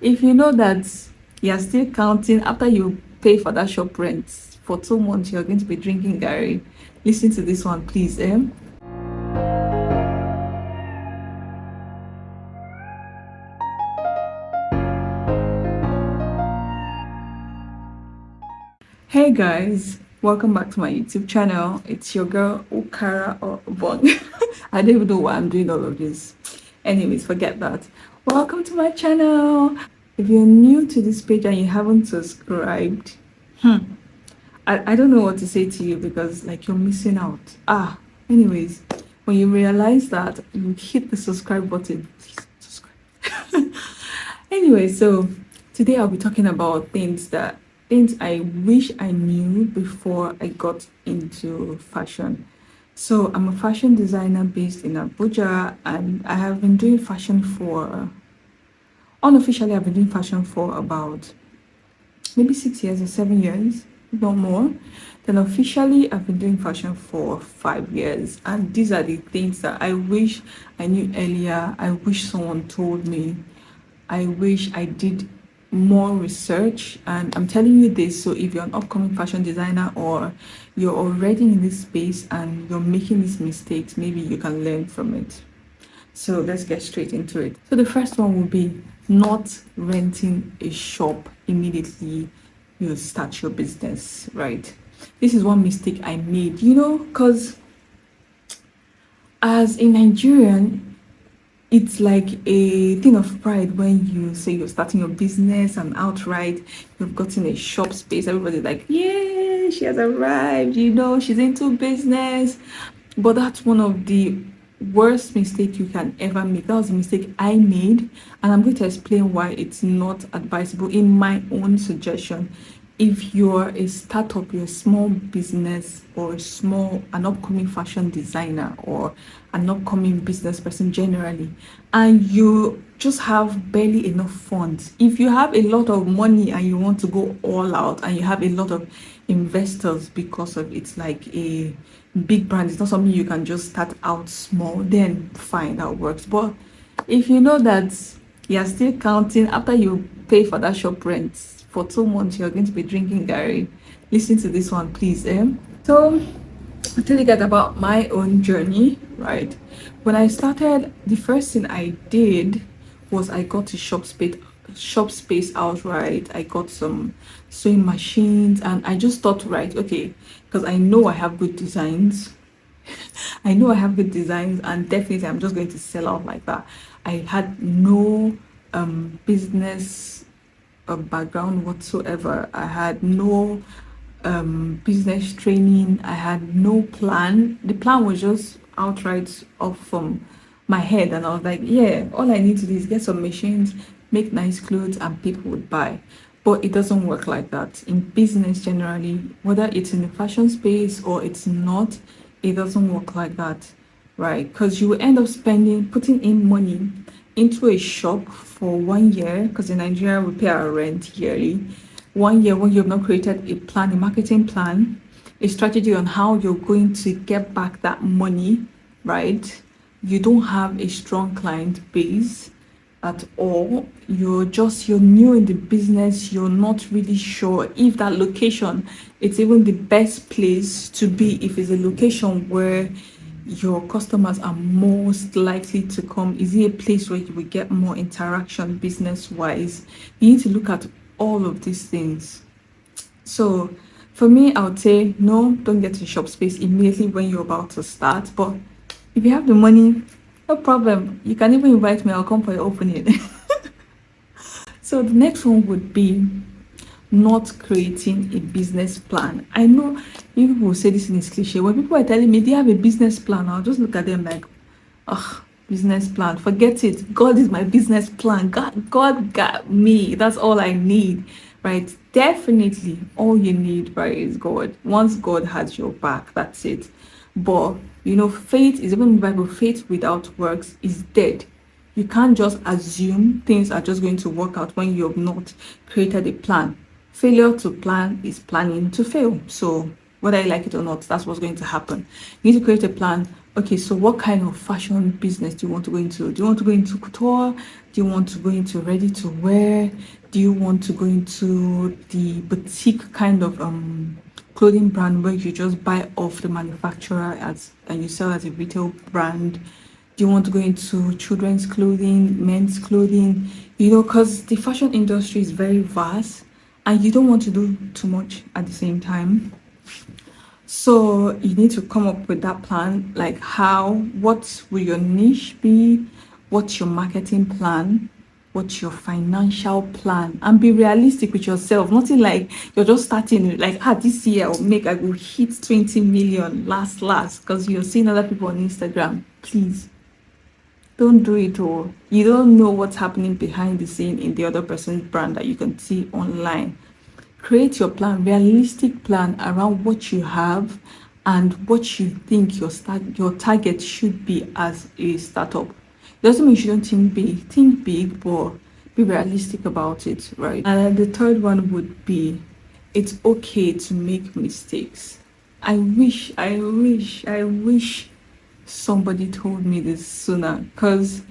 if you know that you're still counting after you pay for that shop rent for two months you're going to be drinking garri listen to this one please eh? Hey guys welcome back to my youtube channel. It's your girl okara or bong i don't even know why i'm doing all of this. Anyways forget that welcome to my channel. If you're new to this page and you haven't subscribed hmm. I, I don't know what to say to you because like you're missing out. Ah anyways when you realize that you hit the subscribe button. Please subscribe anyway so today i'll be talking about things that things i wish i knew before i got into fashion. So i'm a fashion designer based in abuja and i have been doing fashion for unofficially I've been doing fashion for about maybe six years or seven years no more. Then officially I've been doing fashion for five years. And these are the things that I wish I knew earlier. I wish someone told me. I wish I did more research. And I'm telling you this so if you're an upcoming fashion designer or you're already in this space and you're making these mistakes maybe you can learn from it so let's get straight into it. So the first one will be not renting a shop immediately you start your business right? This is one mistake i made you know because as a nigerian it's like a thing of pride when you say you're starting your business and outright you've gotten a shop space. Everybody's like yeah she has arrived you know she's into business. But that's one of the worst mistake you can ever make. That was a mistake i made and i'm going to explain why it's not advisable. In my own suggestion if you're a startup you're a small business or a small an upcoming fashion designer or an upcoming business person generally and you just have barely enough funds if you have a lot of money and you want to go all out and you have a lot of investors because of it's like a big brand it's not something you can just start out small then fine that works. But if you know that you're still counting after you pay for that shop rent for two months you're going to be drinking garri listen to this one please eh? so i'll tell you guys about my own journey right? When i started the first thing i did was i got a shop space shop space outright. I got some sewing machines and i just thought right okay because i know i have good designs. I know i have good designs and definitely i'm just going to sell out like that. I had no um business uh, background whatsoever. I had no um business training. I had no plan. The plan was just outright off from my head and i was like yeah all i need to do is get some machines make nice clothes and people would buy but it doesn't work like that. In business generally whether it's in the fashion space or it's not it doesn't work like that right? Because you end up spending putting in money into a shop for one year because in nigeria we pay our rent yearly. One year when you've not created a plan a marketing plan a strategy on how you're going to get back that money right? You don't have a strong client base at all. You're just you're new in the business. You're not really sure if that location it's even the best place to be. If it's a location where your customers are most likely to come is it a place where you will get more interaction business wise you need to look at all of these things. So for me i would say no don't get a shop space immediately when you're about to start. But if you have the money no problem. You can even invite me. I'll come for your opening. so the next one would be not creating a business plan. I know you people say this in this cliche. When people are telling me they have a business plan, I'll just look at them like, ugh, business plan. Forget it. God is my business plan. God, God got me. That's all I need. Right? Definitely all you need, right, is God. Once God has your back, that's it. But you know, faith is even in the Bible, faith without works is dead. You can't just assume things are just going to work out when you have not created a plan. Failure to plan is planning to fail. So whether you like it or not, that's what's going to happen. You need to create a plan, okay so what kind of fashion business do you want to go into do you want to go into couture do you want to go into ready to wear do you want to go into the boutique kind of um clothing brand where you just buy off the manufacturer as and you sell as a retail brand. Do you want to go into children's clothing men's clothing? You know because the fashion industry is very vast and you don't want to do too much at the same time. So you need to come up with that plan like how what will your niche be? What's your marketing plan what's your financial plan and be realistic with yourself. Nothing like you're just starting like ah this year i'll make i will hit 20 million last last because you're seeing other people on instagram. Please don't do it all you don't know what's happening behind the scene in the other person's brand that you can see online. Create your plan realistic plan around what you have and what you think your start your target should be as a startup doesn't mean you shouldn't think big think big but be realistic about it right and the third one would be it's okay to make mistakes i wish i wish i wish somebody told me this sooner because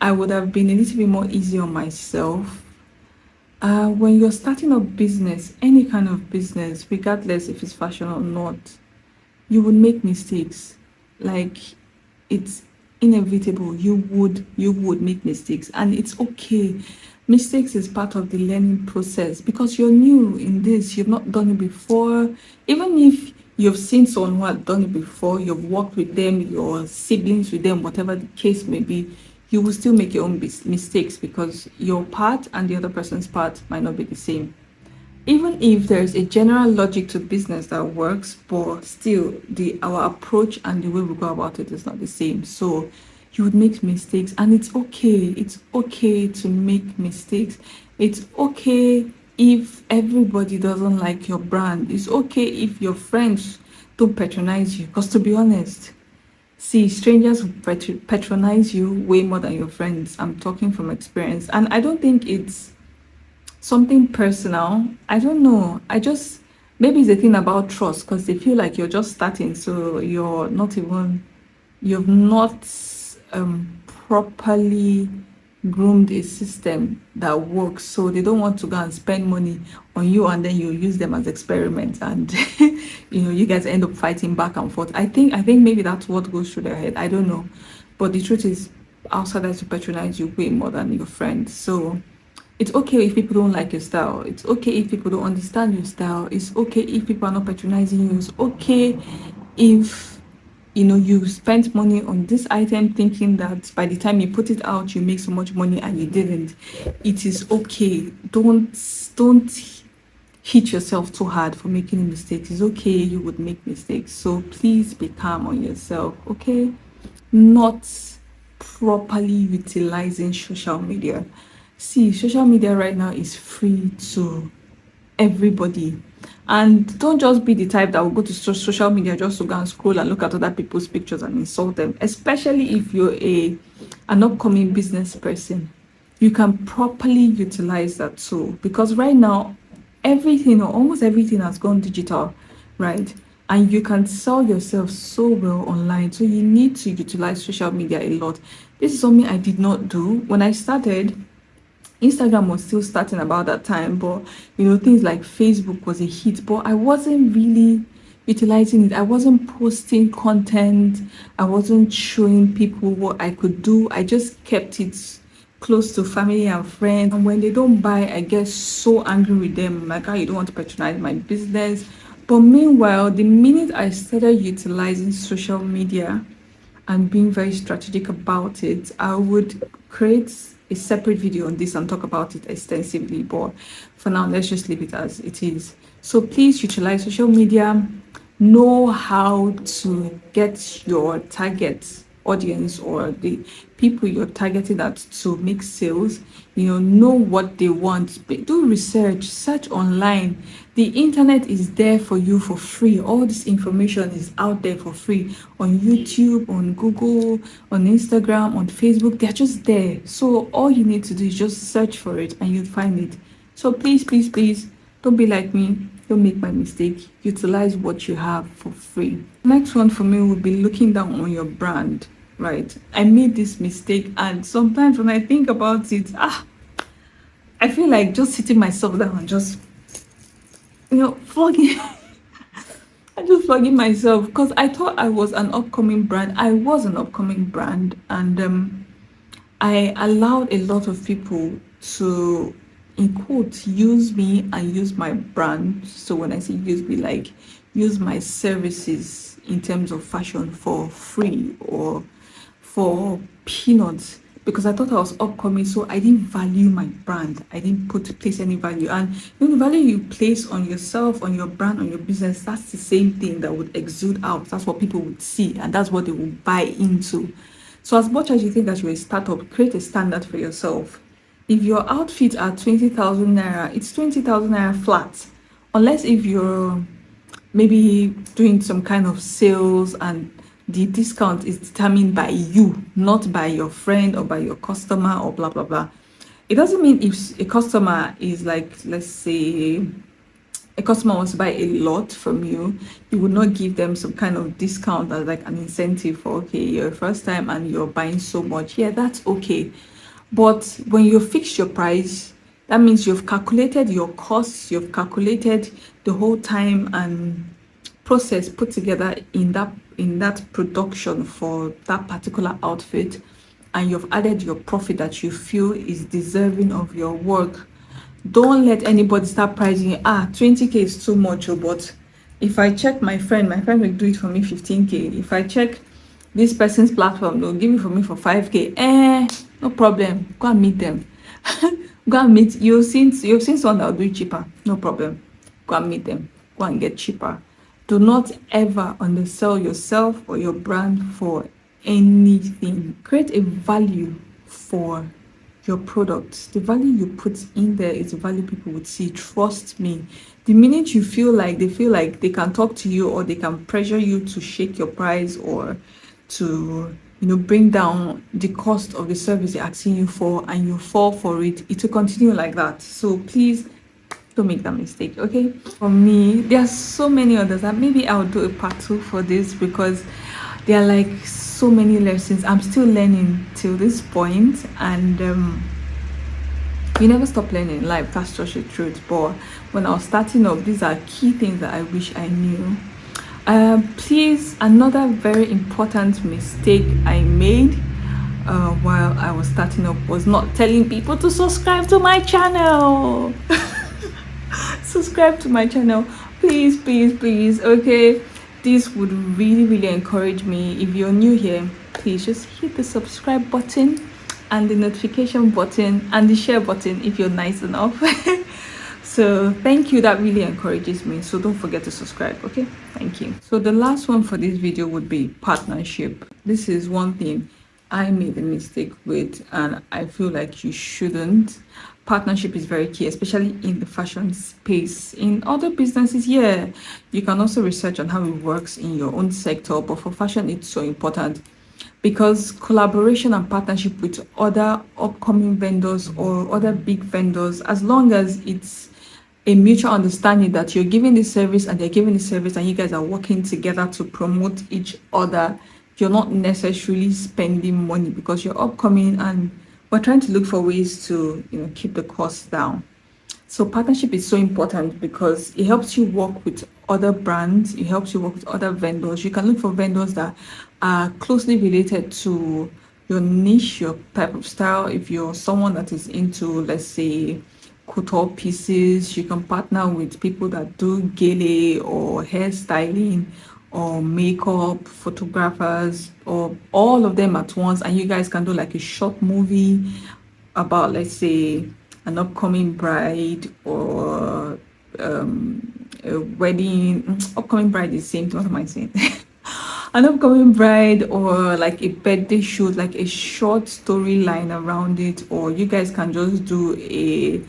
I would have been a little bit more easy on myself. Uh, when you're starting a business, any kind of business, regardless if it's fashion or not, you would make mistakes. Like it's inevitable. You would you would make mistakes, and it's okay. Mistakes is part of the learning process because you're new in this. You've not done it before. Even if you've seen someone who had done it before, you've worked with them, your siblings with them, whatever the case may be, you will still make your own mistakes because your part and the other person's part might not be the same. Even if there's a general logic to business that works, but still the our approach and the way we go about it is not the same. So you would make mistakes and it's okay. It's okay to make mistakes. It's okay if everybody doesn't like your brand it's okay if your friends don't patronize you because to be honest see strangers patronize you way more than your friends i'm talking from experience and i don't think it's something personal i don't know. I just maybe it's a thing about trust because they feel like you're just starting so you're not even you've not um properly groomed a system that works. So they don't want to go and spend money on you and then you use them as experiments and you know you guys end up fighting back and forth. I think i think maybe that's what goes through their head. I don't know. But the truth is outsiders to patronize you way more than your friends. So it's okay if people don't like your style. It's okay if people don't understand your style. It's okay if people are not patronizing you. It's okay if you know you spent money on this item thinking that by the time you put it out you make so much money and you didn't. It is okay. Don't don't hit yourself too hard for making mistakes it's okay you would make mistakes. So please be calm on yourself okay? Not properly utilizing social media see social media right now is free to everybody. And don't just be the type that will go to social media just to go and scroll and look at other people's pictures and insult them. Especially if you're a an upcoming business person you can properly utilize that tool. Because right now everything or almost everything has gone digital right? And you can sell yourself so well online. So you need to utilize social media a lot. This is something i did not do. When i started Instagram was still starting about that time, but you know, things like Facebook was a hit, but I wasn't really utilizing it. I wasn't posting content, I wasn't showing people what I could do. I just kept it close to family and friends. And when they don't buy, I get so angry with them. like, oh, you don't want to patronize my business. But meanwhile, the minute I started utilizing social media and being very strategic about it, I would create a separate video on this and talk about it extensively but for now let's just leave it as it is. So please utilize social media. Know how to get your target audience or the people you're targeting at to make sales you know know what they want. Do research search online. The internet is there for you for free. All this information is out there for free on youtube on google on instagram on facebook. They're just there. So all you need to do is just search for it and you'll find it. So please please please don't be like me. Don't make my mistake. Utilize what you have for free. Next one for me would be looking down on your brand right? I made this mistake and sometimes when i think about it ah i feel like just sitting myself down and just you know flogging i just flogging myself. Because i thought i was an upcoming brand. I was an upcoming brand and um i allowed a lot of people to in quotes use me and use my brand so when i say use me like use my services in terms of fashion for free or for peanuts because I thought I was upcoming, so I didn't value my brand. I didn't put place any value. And the value you place on yourself, on your brand, on your business, that's the same thing that would exude out. That's what people would see, and that's what they will buy into. So as much as you think that you're a startup, create a standard for yourself if your outfit are 20,000 naira, it's 20,000 naira flat. Unless if you're maybe doing some kind of sales and the discount is determined by you, not by your friend or by your customer or blah, blah, blah. It doesn't mean if a customer is like, let's say, a customer wants to buy a lot from you, you would not give them some kind of discount as like an incentive for, okay, your first time and you're buying so much. Yeah, that's okay but when you fix your price, that means you've calculated your costs, you've calculated the whole time and process put together in that in that production for that particular outfit and you've added your profit that you feel is deserving of your work. Don't let anybody start pricing ah 20k is too much oh, but if i check my friend my friend will do it for me 15k if i check this person's platform they'll give it for me for 5k eh no problem. Go and meet them. Go and meet you've seen you've seen someone that will do it cheaper. No problem. Go and meet them. Go and get cheaper. Do not ever undersell yourself or your brand for anything. Create a value for your products the value you put in there is the value people would see. Trust me. The minute you feel like they feel like they can talk to you or they can pressure you to shake your price or to you know bring down the cost of the service they're asking you for and you fall for it it will continue like that. So please don't make that mistake okay? For me there are so many others that maybe i'll do a part two for this because there are like so many lessons. I'm still learning till this point and um you never stop learning. In life that's just the truth but when i was starting up these are key things that i wish i knew um, please another very important mistake i made uh, while i was starting up was not telling people to subscribe to my channel. Subscribe to my channel. Please please please. Okay this would really really encourage me. If you're new here please just hit the subscribe button and the notification button and the share button if you're nice enough so thank you. That really encourages me. So don't forget to subscribe okay? Thank you. So the last one for this video would be partnership. This is one thing i made a mistake with and i feel like you shouldn't. Partnership is very key especially in the fashion space. In other businesses yeah you can also research on how it works in your own sector but for fashion it's so important. Because collaboration and partnership with other upcoming vendors or other big vendors as long as it's a mutual understanding that you're giving the service and they're giving the service and you guys are working together to promote each other. You're not necessarily spending money because you're upcoming and we're trying to look for ways to you know keep the costs down. So partnership is so important because it helps you work with other brands it helps you work with other vendors. You can look for vendors that are closely related to your niche your type of style. If you're someone that is into let's say couture pieces. You can partner with people that do gele or hairstyling or makeup, photographers, or all of them at once. And you guys can do like a short movie about, let's say, an upcoming bride or um, a wedding. Upcoming bride is the same. What am I saying? an upcoming bride or like a birthday shoot like a short storyline around it or you guys can just do a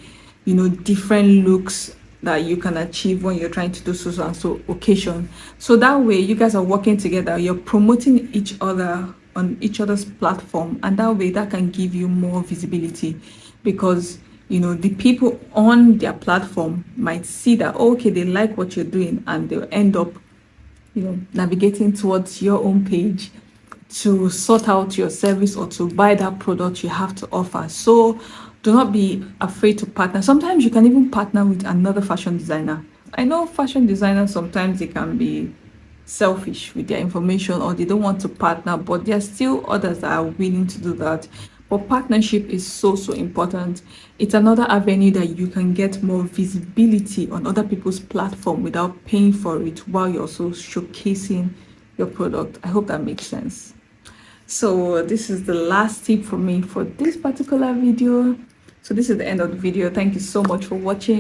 you know different looks that you can achieve when you're trying to do so and so occasion. So that way you guys are working together. You're promoting each other on each other's platform and that way that can give you more visibility. Because you know the people on their platform might see that oh, okay they like what you're doing and they'll end up you know navigating towards your own page to sort out your service or to buy that product you have to offer. So do not be afraid to partner. Sometimes you can even partner with another fashion designer. I know fashion designers sometimes they can be selfish with their information or they don't want to partner but there are still others that are willing to do that. But partnership is so so important. It's another avenue that you can get more visibility on other people's platform without paying for it while you're also showcasing your product. I hope that makes sense. So this is the last tip for me for this particular video so this is the end of the video. Thank you so much for watching